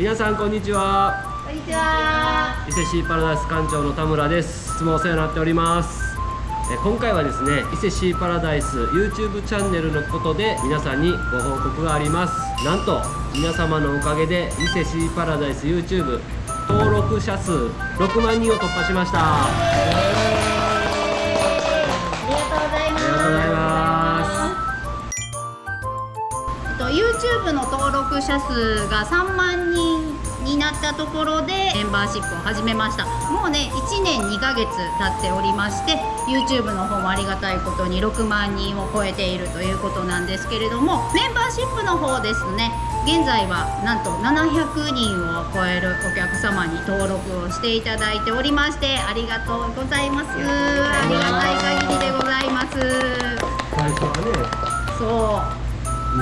皆さんこんにちは。こんにちは。伊勢シーパラダイス館長の田村です。いつもお世話になっております。え今回はですね伊勢シーパラダイス YouTube チャンネルのことで皆さんにご報告があります。なんと皆様のおかげで伊勢シーパラダイス YouTube 登録者数6万人を突破しましたと YouTube の登録者数が3万人になったところでメンバーシップを始めました。もうね1年2ヶ月経っておりまして YouTube の方もありがたいことに6万人を超えているということなんですけれどもメンバーシップの方ですね現在はなんと700人を超えるお客様に登録をしていただいておりましてありがとうございます。ありがたい限りでございます。最初はそう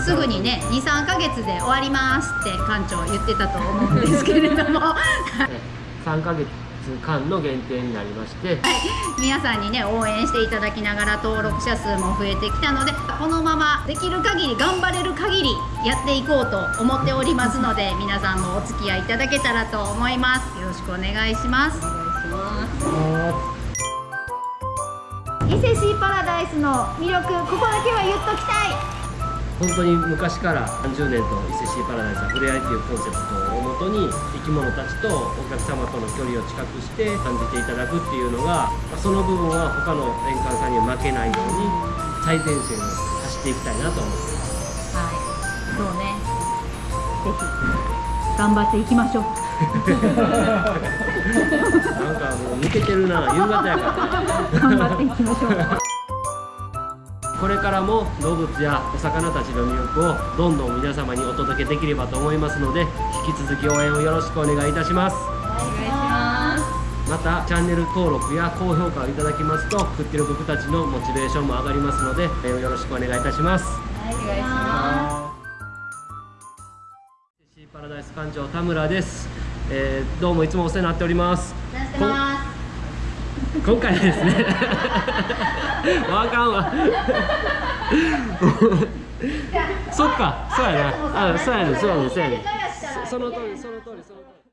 すぐにね23ヶ月で終わりますって館長言ってたと思うんですけれども。3ヶ月間の限定になりまして。皆さんにね応援していただきながら登録者数も増えてきたのでこのままできる限り頑張れる限りやっていこうと思っておりますので 皆さんもお付き合いいただけたらと思います。よろしくお願いします。お願いします。伊勢シーパラダイスの魅力ここだけは言っときたい本当に昔から30年と伊勢シーパラダイスは触れ合いというコンセプトをもとに生き物たちとお客様との距離を近くして感じていただくっていうのがその部分は他の年間さんには負けないように最前線を走っていきたいなと思ってます。はい。そうね。ぜひ頑張っていきましょう。なんかもう抜けてるな。夕方やから。頑張っていきましょうこれからも動物やお魚たちの魅力をどんどん皆様にお届けできればと思いますので引き続き応援をよろしくお願いいたします。またチャンネル登録や高評価をいただきますと作ってる僕たちのモチベーションも上がりますのでえーよろしくお願いいたします。お願いしまシーパラダイス館長田村です、えーどうもいつもお世話になっております今回はですね。わかんわ。そっかそうやな。あそうやねそうやねそうやね。そその通りその通りその通り